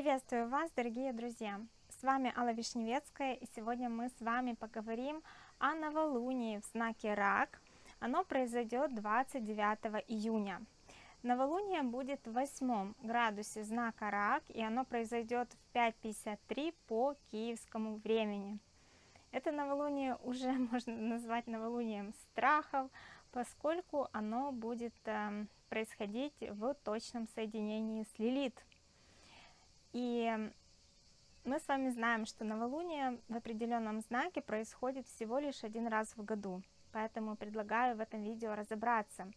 Приветствую вас, дорогие друзья! С вами Алла Вишневецкая, и сегодня мы с вами поговорим о новолунии в знаке Рак. Оно произойдет 29 июня. Новолуние будет в восьмом градусе знака Рак, и оно произойдет в 5.53 по киевскому времени. Это новолуние уже можно назвать новолунием страхов, поскольку оно будет э, происходить в точном соединении с Лилит. И мы с вами знаем, что новолуние в определенном знаке происходит всего лишь один раз в году. Поэтому предлагаю в этом видео разобраться,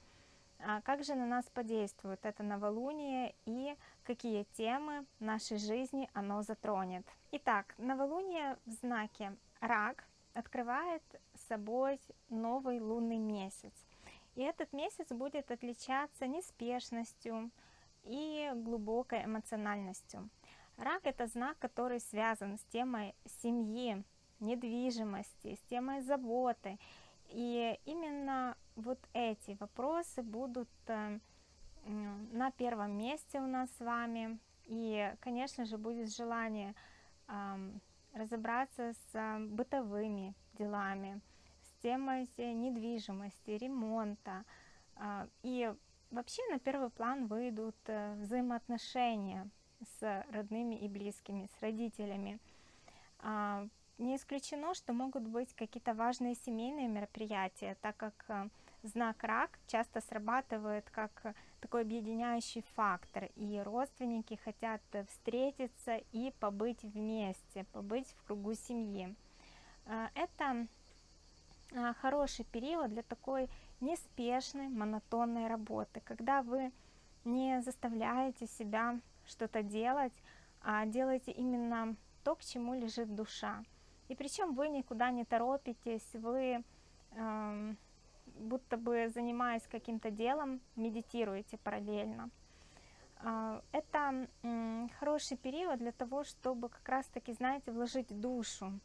а как же на нас подействует это новолуние и какие темы нашей жизни оно затронет. Итак, новолуние в знаке Рак открывает собой новый лунный месяц. И этот месяц будет отличаться неспешностью и глубокой эмоциональностью. Рак – это знак, который связан с темой семьи, недвижимости, с темой заботы. И именно вот эти вопросы будут э, на первом месте у нас с вами. И, конечно же, будет желание разобраться с э, бытовыми делами, с темой недвижимости, ремонта. А, и вообще на первый план выйдут э, взаимоотношения с родными и близкими, с родителями. А, не исключено, что могут быть какие-то важные семейные мероприятия, так как э, знак рак часто срабатывает как такой объединяющий фактор, и родственники хотят встретиться и побыть вместе, побыть в кругу семьи. А, это а, хороший период для такой неспешной, монотонной работы, когда вы не заставляете себя что-то делать, а делаете именно то, к чему лежит душа. И причем вы никуда не торопитесь, вы э, будто бы занимаясь каким-то делом, медитируете параллельно. Э, это хороший период для того, чтобы как раз-таки, знаете, вложить душу,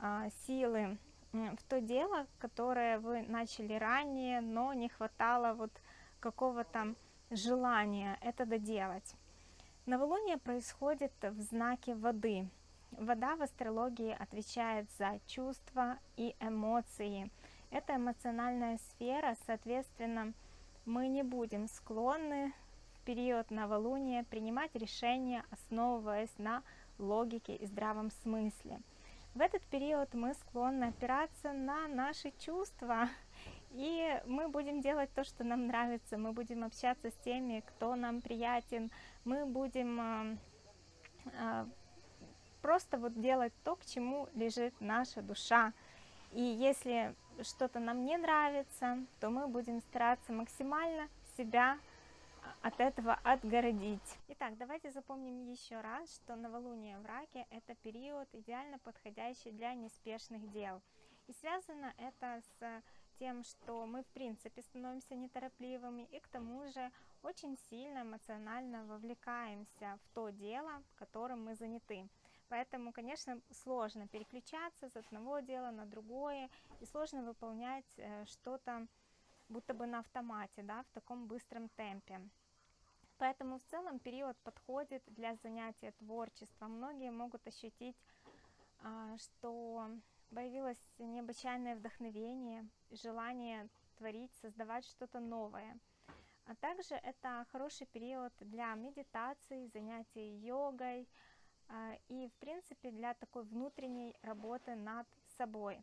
э, силы в то дело, которое вы начали ранее, но не хватало вот какого-то желания это доделать. Новолуние происходит в знаке воды. Вода в астрологии отвечает за чувства и эмоции. Это эмоциональная сфера, соответственно, мы не будем склонны в период новолуния принимать решения, основываясь на логике и здравом смысле. В этот период мы склонны опираться на наши чувства, и мы будем делать то, что нам нравится, мы будем общаться с теми, кто нам приятен, мы будем э, э, просто вот делать то, к чему лежит наша душа. И если что-то нам не нравится, то мы будем стараться максимально себя от этого отгородить. Итак, давайте запомним еще раз, что новолуние в раке – это период, идеально подходящий для неспешных дел. И связано это с тем, что мы в принципе становимся неторопливыми и к тому же очень сильно эмоционально вовлекаемся в то дело, которым мы заняты. Поэтому, конечно, сложно переключаться с одного дела на другое и сложно выполнять э, что-то будто бы на автомате, да, в таком быстром темпе. Поэтому в целом период подходит для занятия творчеством. Многие могут ощутить, а, что появилось необычайное вдохновение, желание творить, создавать что-то новое. А также это хороший период для медитации, занятий йогой а, и, в принципе, для такой внутренней работы над собой.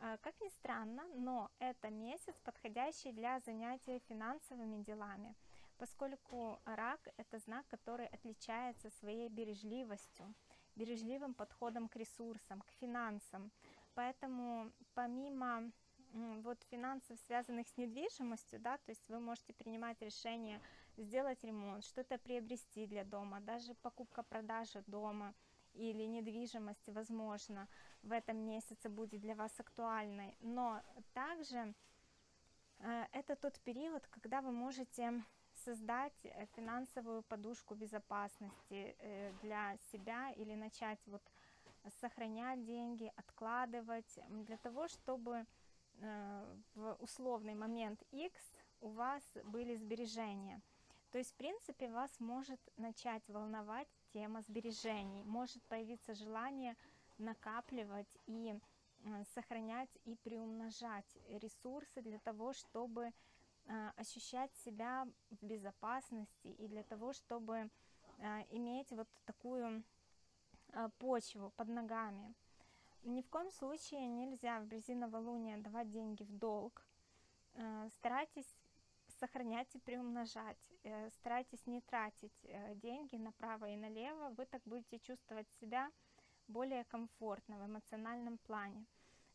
А, как ни странно, но это месяц, подходящий для занятия финансовыми делами, поскольку рак – это знак, который отличается своей бережливостью, бережливым подходом к ресурсам, к финансам. Поэтому помимо вот финансов, связанных с недвижимостью, да, то есть вы можете принимать решение сделать ремонт, что-то приобрести для дома, даже покупка-продажа дома – или недвижимости, возможно, в этом месяце будет для вас актуальной. Но также э, это тот период, когда вы можете создать э, финансовую подушку безопасности э, для себя или начать вот сохранять деньги, откладывать, для того, чтобы в условный момент X у вас были сбережения. То есть, в принципе, вас может начать волновать тема сбережений. Может появиться желание накапливать и сохранять и приумножать ресурсы для того, чтобы ощущать себя в безопасности и для того, чтобы а, иметь вот такую а, почву под ногами. Ни в коем случае нельзя в близи новолуния давать деньги в долг. Старайтесь сохранять и приумножать. Э, старайтесь не тратить э, деньги направо и налево. Вы так будете чувствовать себя более комфортно в эмоциональном плане.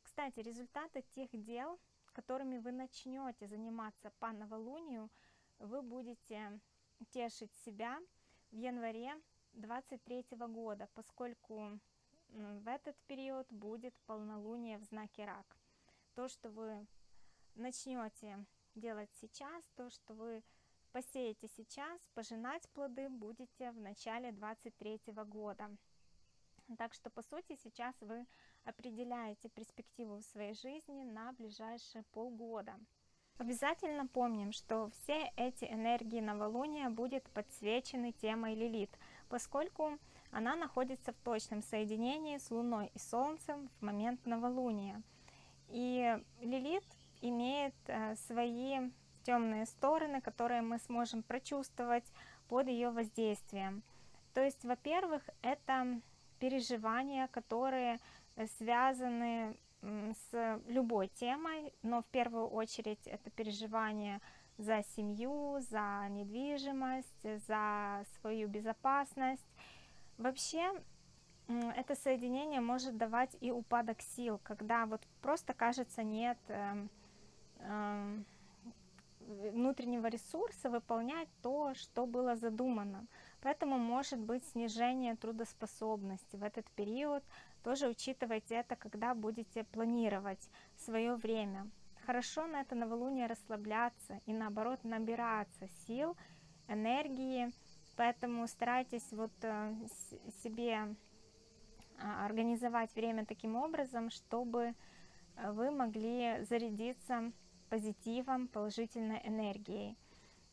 Кстати, результаты тех дел, которыми вы начнете заниматься по новолунию, вы будете тешить себя в январе 23 года, поскольку в этот период будет полнолуние в знаке рак. То, что вы начнете делать сейчас, то, что вы посеете сейчас, пожинать плоды будете в начале 23 года. Так что, по сути, сейчас вы определяете перспективу в своей жизни на ближайшие полгода. Обязательно помним, что все эти энергии новолуния будут подсвечены темой Лилит, поскольку она находится в точном соединении с Луной и Солнцем в момент новолуния. И Лилит имеет э, свои темные стороны, которые мы сможем прочувствовать под ее воздействием. То есть, во-первых, это переживания, которые связаны с любой темой, но в первую очередь это переживание за семью, за недвижимость, за свою безопасность. Вообще это соединение может давать и упадок сил, когда вот просто кажется нет э, э, внутреннего ресурса выполнять то, что было задумано. Поэтому может быть снижение трудоспособности в этот период. Тоже учитывайте это, когда будете планировать свое время. Хорошо на это новолуние расслабляться и наоборот набираться сил, энергии. Поэтому старайтесь вот э, себе а, организовать время таким образом, чтобы э, вы могли зарядиться позитивом, положительной энергией.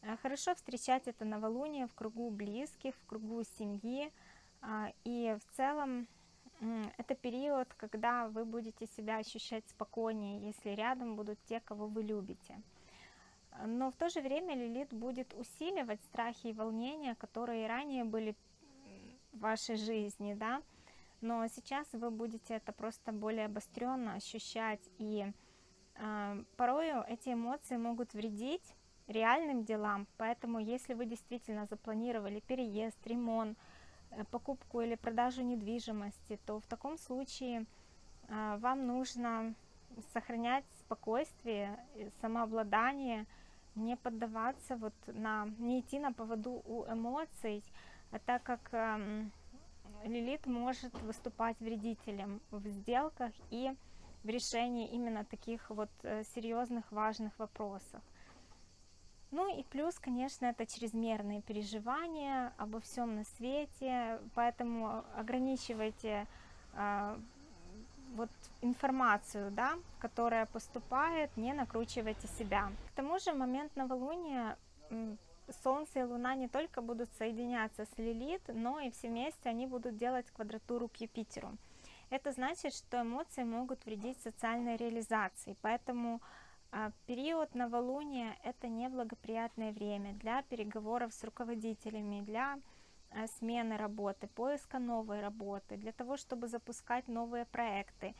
Э, хорошо встречать это новолуние в кругу близких, в кругу семьи. А, и в целом это период, когда вы будете себя ощущать спокойнее, если рядом будут те, кого вы любите. Но в то же время Лилит будет усиливать страхи и волнения, которые ранее были в вашей жизни, да, но сейчас вы будете это просто более обостренно ощущать, и э, порою эти эмоции могут вредить реальным делам, поэтому если вы действительно запланировали переезд, ремонт, покупку или продажу недвижимости, то в таком случае э, вам нужно сохранять спокойствие, самообладание, не поддаваться вот на, не идти на поводу у эмоций, а так как э, Лилит может выступать вредителем в сделках и в решении именно таких вот э, серьезных важных вопросов. Ну и плюс, конечно, это чрезмерные переживания обо всем на свете, поэтому ограничивайте э, вот информацию, да, которая поступает, не накручивайте себя. К тому же момент новолуния Солнце и Луна не только будут соединяться с Лилит, но и все вместе они будут делать квадратуру к Юпитеру. Это значит, что эмоции могут вредить социальной реализации, поэтому период новолуния – это неблагоприятное время для переговоров с руководителями, для а, смены работы, поиска новой работы, для того, чтобы запускать новые проекты.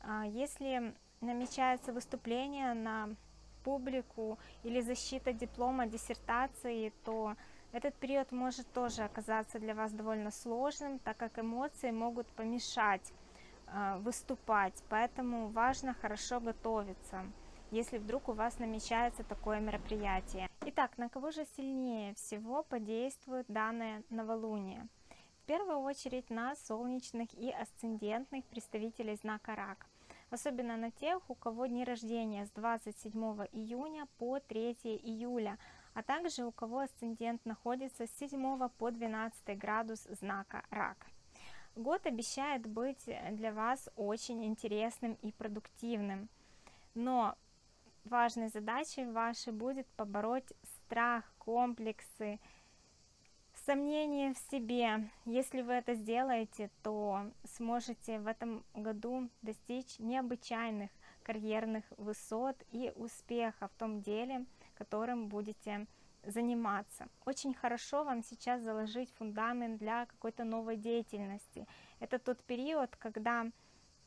А, если намечается выступление на публику или защита диплома, диссертации, то этот период может тоже оказаться для вас довольно сложным, так как эмоции могут помешать выступать, поэтому важно хорошо готовиться если вдруг у вас намечается такое мероприятие. Итак, на кого же сильнее всего подействует данное новолуние? В первую очередь на солнечных и асцендентных представителей знака Рак, особенно на тех, у кого дни рождения с 27 июня по 3 июля, а также у кого асцендент находится с 7 по 12 градус знака Рак. Год обещает быть для вас очень интересным и продуктивным, но важной задачей вашей будет побороть страх, комплексы, сомнения в себе. Если вы это сделаете, то сможете в этом году достичь необычайных карьерных высот и успеха в том деле, которым будете заниматься. Очень хорошо вам сейчас заложить фундамент для какой-то новой деятельности. Это тот период, когда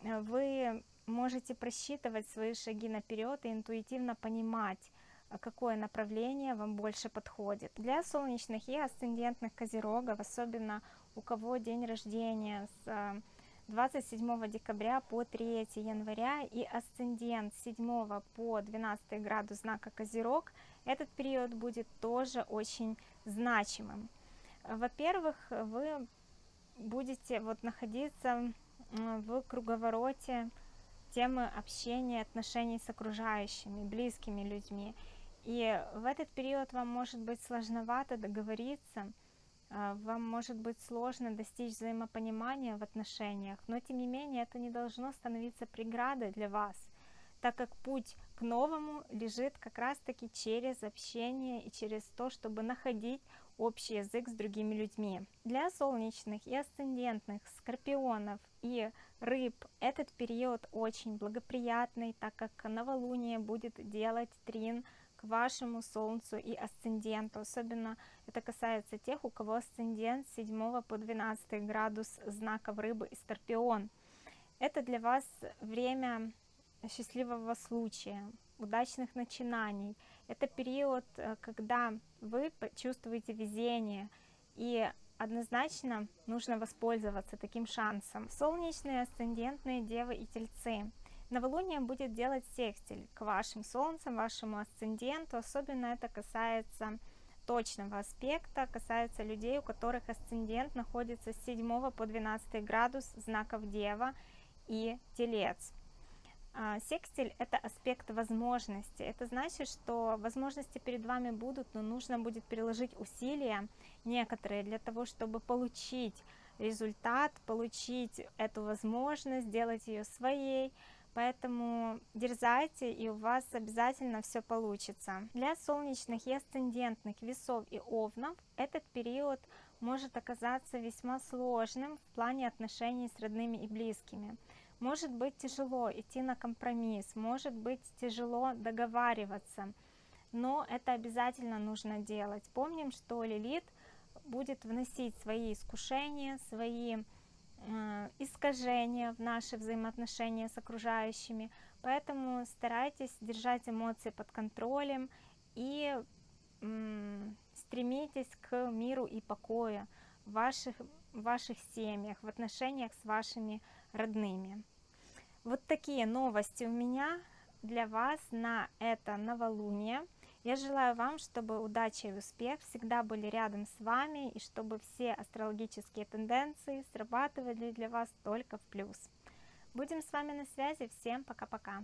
э, вы можете просчитывать свои шаги наперед и интуитивно понимать, а какое направление вам больше подходит. Для солнечных и асцендентных козерогов, особенно у кого день рождения с 27 э, декабря по 3 января и асцендент с 7 по 12 градус знака Козерог, этот период будет тоже очень значимым. Во-первых, вы будете вот находиться в круговороте темы общения, отношений с окружающими, близкими людьми. И в этот период вам может быть сложновато договориться, а, вам может быть сложно достичь взаимопонимания в отношениях, но тем не менее это не должно становиться преградой для вас, так как путь к новому лежит как раз-таки через общение и через то, чтобы находить общий язык с другими людьми. Для солнечных и асцендентных, скорпионов и рыб этот период очень благоприятный, так как новолуние будет делать трин к вашему солнцу и асценденту. Особенно это касается тех, у кого асцендент с 7 по 12 градус знаков рыбы и скорпион. Это для вас время счастливого случая, удачных начинаний. Это период, э, когда вы чувствуете везение, и однозначно нужно воспользоваться таким шансом. Солнечные, асцендентные девы и тельцы. Новолуние будет делать секстиль к вашим солнцам, вашему асценденту. Особенно это касается точного аспекта, касается людей, у которых асцендент находится с 7 по 12 градус знаков Дева и Телец. А, секстиль – это аспект возможности. Это значит, что возможности перед вами будут, но нужно будет приложить усилия некоторые для того, чтобы получить результат, получить эту возможность, сделать ее своей. Поэтому дерзайте, и у вас обязательно все получится. Для солнечных и асцендентных весов и овнов этот период может оказаться весьма сложным в плане отношений с родными и близкими. Может быть тяжело идти на компромисс, может быть тяжело договариваться, но это обязательно нужно делать. Помним, что Лилит будет вносить свои искушения, свои э, искажения в наши взаимоотношения с окружающими, поэтому старайтесь держать эмоции под контролем и э, стремитесь к миру и покою в ваших, в ваших семьях, в отношениях с вашими родными. Вот такие новости у меня для вас на это новолуние. Я желаю вам, чтобы удача и успех всегда были рядом с вами, и чтобы все астрологические тенденции срабатывали для вас только в плюс. Будем с вами на связи. Всем пока-пока.